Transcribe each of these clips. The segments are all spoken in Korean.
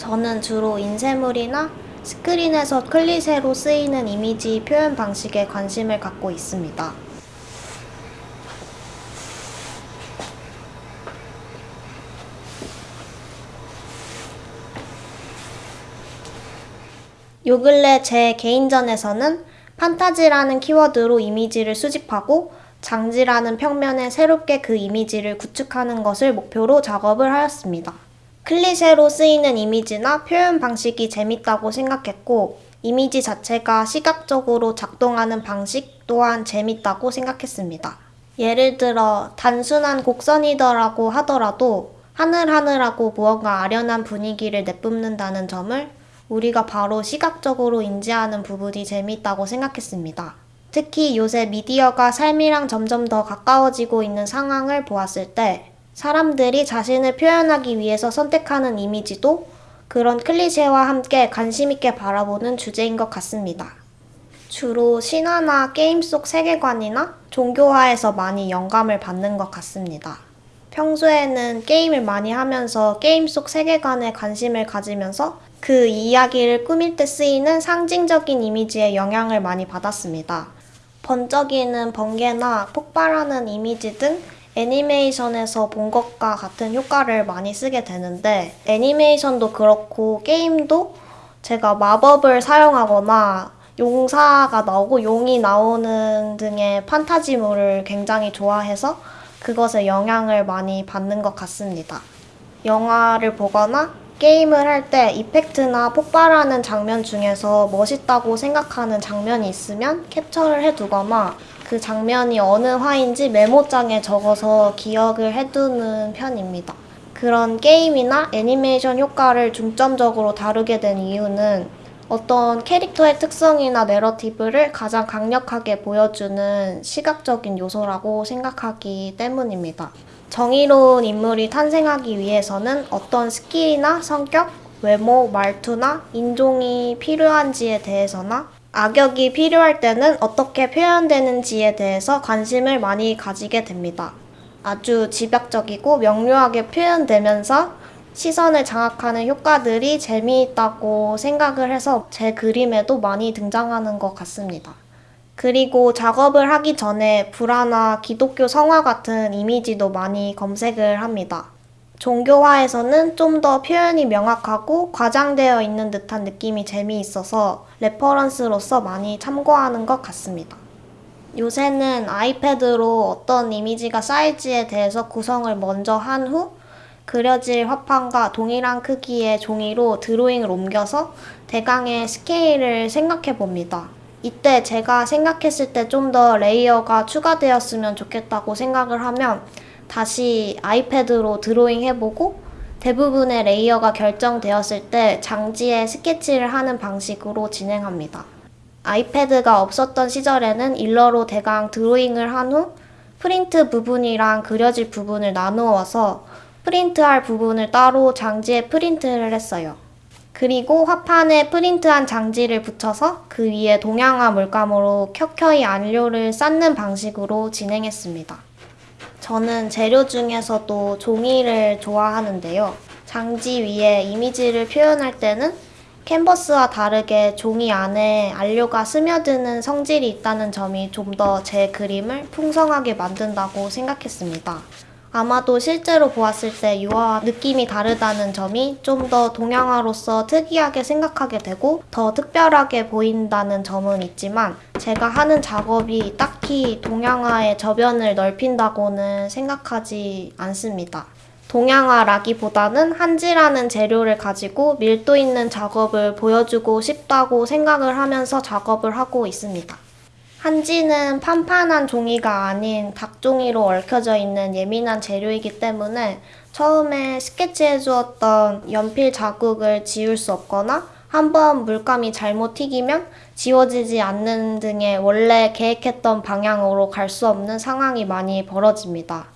저는 주로 인쇄물이나 스크린에서 클리셰로 쓰이는 이미지 표현 방식에 관심을 갖고 있습니다. 요 근래 제 개인전에서는 판타지라는 키워드로 이미지를 수집하고 장지라는 평면에 새롭게 그 이미지를 구축하는 것을 목표로 작업을 하였습니다. 클리셰로 쓰이는 이미지나 표현 방식이 재밌다고 생각했고 이미지 자체가 시각적으로 작동하는 방식 또한 재밌다고 생각했습니다. 예를 들어 단순한 곡선이더라고 하더라도 하늘하늘하고 무언가 아련한 분위기를 내뿜는다는 점을 우리가 바로 시각적으로 인지하는 부분이 재미있다고 생각했습니다. 특히 요새 미디어가 삶이랑 점점 더 가까워지고 있는 상황을 보았을 때 사람들이 자신을 표현하기 위해서 선택하는 이미지도 그런 클리셰와 함께 관심있게 바라보는 주제인 것 같습니다. 주로 신화나 게임 속 세계관이나 종교화에서 많이 영감을 받는 것 같습니다. 평소에는 게임을 많이 하면서 게임 속 세계관에 관심을 가지면서 그 이야기를 꾸밀 때 쓰이는 상징적인 이미지에 영향을 많이 받았습니다. 번쩍이는 번개나 폭발하는 이미지 등 애니메이션에서 본 것과 같은 효과를 많이 쓰게 되는데 애니메이션도 그렇고 게임도 제가 마법을 사용하거나 용사가 나오고 용이 나오는 등의 판타지물을 굉장히 좋아해서 그것에 영향을 많이 받는 것 같습니다. 영화를 보거나 게임을 할 때 이펙트나 폭발하는 장면 중에서 멋있다고 생각하는 장면이 있으면 캡처를 해두거나 그 장면이 어느 화인지 메모장에 적어서 기억을 해두는 편입니다. 그런 게임이나 애니메이션 효과를 중점적으로 다루게 된 이유는 어떤 캐릭터의 특성이나 narrative를 가장 강력하게 보여주는 시각적인 요소라고 생각하기 때문입니다. 정의로운 인물이 탄생하기 위해서는 어떤 스킬이나 성격, 외모, 말투나 인종이 필요한지에 대해서나 악역이 필요할 때는 어떻게 표현되는지에 대해서 관심을 많이 가지게 됩니다. 아주 집약적이고 명료하게 표현되면서 시선을 장악하는 효과들이 재미있다고 생각을 해서 제 그림에도 많이 등장하는 것 같습니다. 그리고 작업을 하기 전에 불화나 기독교 성화 같은 이미지도 많이 검색을 합니다. 종교화에서는 좀 더 표현이 명확하고 과장되어 있는 듯한 느낌이 재미있어서 reference로서 많이 참고하는 것 같습니다. 요새는 아이패드로 어떤 이미지가 쌓일지에 대해서 구성을 먼저 한 후 그려질 화판과 동일한 크기의 종이로 드로잉을 옮겨서 대강의 스케일을 생각해 봅니다. 이때 제가 생각했을 때 좀 더 레이어가 추가되었으면 좋겠다고 생각을 하면 다시 아이패드로 드로잉 해보고 대부분의 레이어가 결정되었을 때 장지에 스케치를 하는 방식으로 진행합니다. 아이패드가 없었던 시절에는 일러로 대강 드로잉을 한 후 프린트 부분이랑 그려질 부분을 나누어서 프린트할 부분을 따로 장지에 프린트를 했어요. 그리고 화판에 프린트한 장지를 붙여서 그 위에 동양화 물감으로 켜켜이 안료를 쌓는 방식으로 진행했습니다. 저는 재료 중에서도 종이를 좋아하는데요. 장지 위에 이미지를 표현할 때는 캔버스와 다르게 종이 안에 안료가 스며드는 성질이 있다는 점이 좀 더 제 그림을 풍성하게 만든다고 생각했습니다. 아마도 실제로 보았을 때 유화와 느낌이 다르다는 점이 좀 더 동양화로서 특이하게 생각하게 되고 더 특별하게 보인다는 점은 있지만 제가 하는 작업이 딱히 동양화의 저변을 넓힌다고는 생각하지 않습니다. 동양화라기보다는 한지라는 재료를 가지고 밀도 있는 작업을 보여주고 싶다고 생각을 하면서 작업을 하고 있습니다. 한지는 판판한 종이가 아닌 닭종이로 얽혀져 있는 예민한 재료이기 때문에 처음에 스케치해 주었던 연필 자국을 지울 수 없거나 한번 물감이 잘못 튀기면 지워지지 않는 등의 원래 계획했던 방향으로 갈 수 없는 상황이 많이 벌어집니다.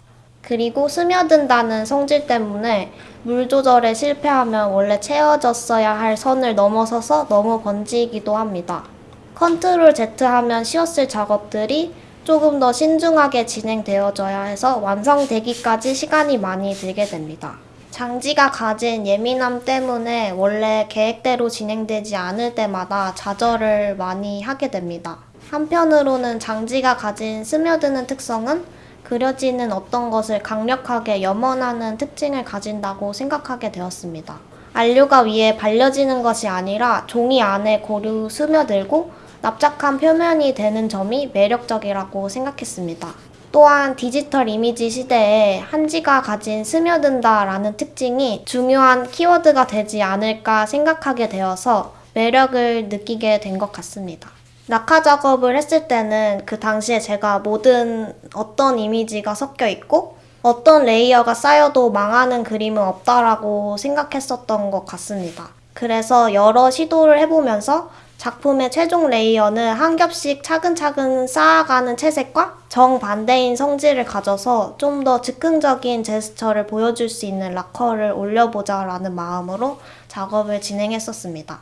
그리고 스며든다는 성질 때문에 물 조절에 실패하면 원래 채워졌어야 할 선을 넘어서서 너무 번지기도 합니다. 컨트롤 Z 하면 쉬웠을 작업들이 조금 더 신중하게 진행되어져야 해서 완성되기까지 시간이 많이 들게 됩니다. 장지가 가진 예민함 때문에 원래 계획대로 진행되지 않을 때마다 좌절을 많이 하게 됩니다. 한편으로는 장지가 가진 스며드는 특성은 그려지는 어떤 것을 강력하게 염원하는 특징을 가진다고 생각하게 되었습니다. 안료가 위에 발려지는 것이 아니라 종이 안에 고루 스며들고 납작한 표면이 되는 점이 매력적이라고 생각했습니다. 또한 디지털 이미지 시대에 한지가 가진 스며든다라는 특징이 중요한 키워드가 되지 않을까 생각하게 되어서 매력을 느끼게 된 것 같습니다. 낙하 작업을 했을 때는 그 당시에 제가 모든 어떤 이미지가 섞여 있고 어떤 레이어가 쌓여도 망하는 그림은 없다라고 생각했었던 것 같습니다. 그래서 여러 시도를 해보면서 작품의 최종 레이어는 한 겹씩 차근차근 쌓아가는 채색과 정반대인 성질을 가져서 좀 더 즉흥적인 제스처를 보여줄 수 있는 락커를 올려보자 라는 마음으로 작업을 진행했었습니다.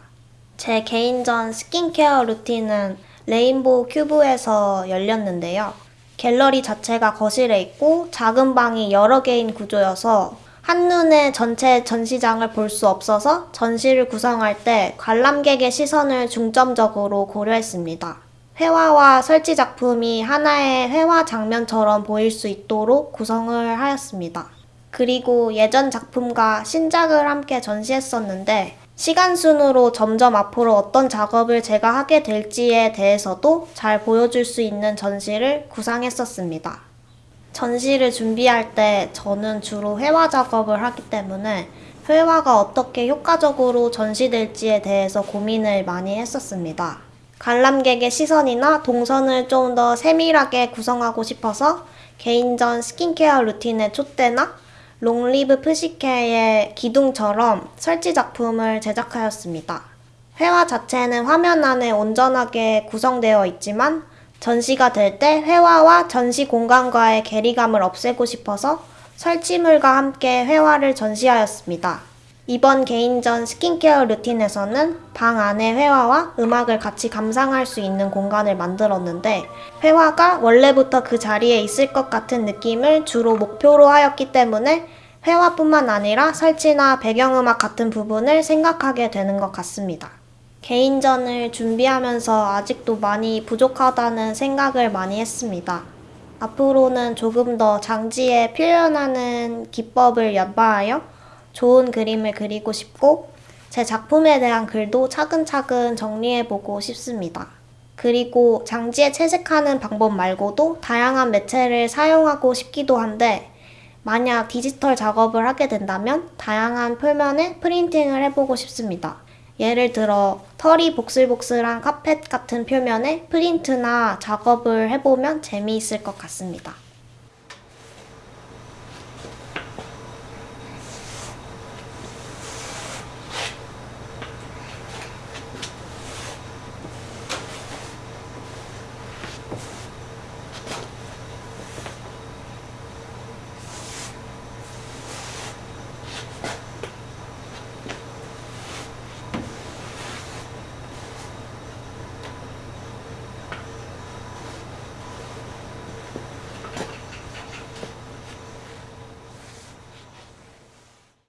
제 개인전 스킨케어 루틴은 레인보우 큐브에서 열렸는데요. 갤러리 자체가 거실에 있고 작은 방이 여러 개인 구조여서 한눈에 전체 전시장을 볼 수 없어서 전시를 구성할 때 관람객의 시선을 중점적으로 고려했습니다. 회화와 설치 작품이 하나의 회화 장면처럼 보일 수 있도록 구성을 하였습니다. 그리고 예전 작품과 신작을 함께 전시했었는데 시간 순으로 점점 앞으로 어떤 작업을 제가 하게 될지에 대해서도 잘 보여줄 수 있는 전시를 구상했었습니다. 전시를 준비할 때 저는 주로 회화 작업을 하기 때문에 회화가 어떻게 효과적으로 전시될지에 대해서 고민을 많이 했었습니다. 관람객의 시선이나 동선을 좀 더 세밀하게 구성하고 싶어서 개인전 스킨케어 루틴의 촛대나 롱리브 프시케의 기둥처럼 설치 작품을 제작하였습니다. 회화 자체는 화면 안에 온전하게 구성되어 있지만 전시가 될 때 회화와 전시 공간과의 괴리감을 없애고 싶어서 설치물과 함께 회화를 전시하였습니다. 이번 개인전 스킨케어 루틴에서는 방 안의 회화와 음악을 같이 감상할 수 있는 공간을 만들었는데 회화가 원래부터 그 자리에 있을 것 같은 느낌을 주로 목표로 하였기 때문에 회화뿐만 아니라 설치나 배경음악 같은 부분을 생각하게 되는 것 같습니다. 개인전을 준비하면서 아직도 많이 부족하다는 생각을 많이 했습니다. 앞으로는 조금 더 장지에 표현하는 기법을 연마하여 좋은 그림을 그리고 싶고 제 작품에 대한 글도 차근차근 정리해보고 싶습니다. 그리고 장지에 채색하는 방법 말고도 다양한 매체를 사용하고 싶기도 한데 만약 디지털 작업을 하게 된다면 다양한 표면에 프린팅을 해보고 싶습니다. 예를 들어 털이 복슬복슬한 카펫 같은 표면에 프린트나 작업을 해보면 재미있을 것 같습니다.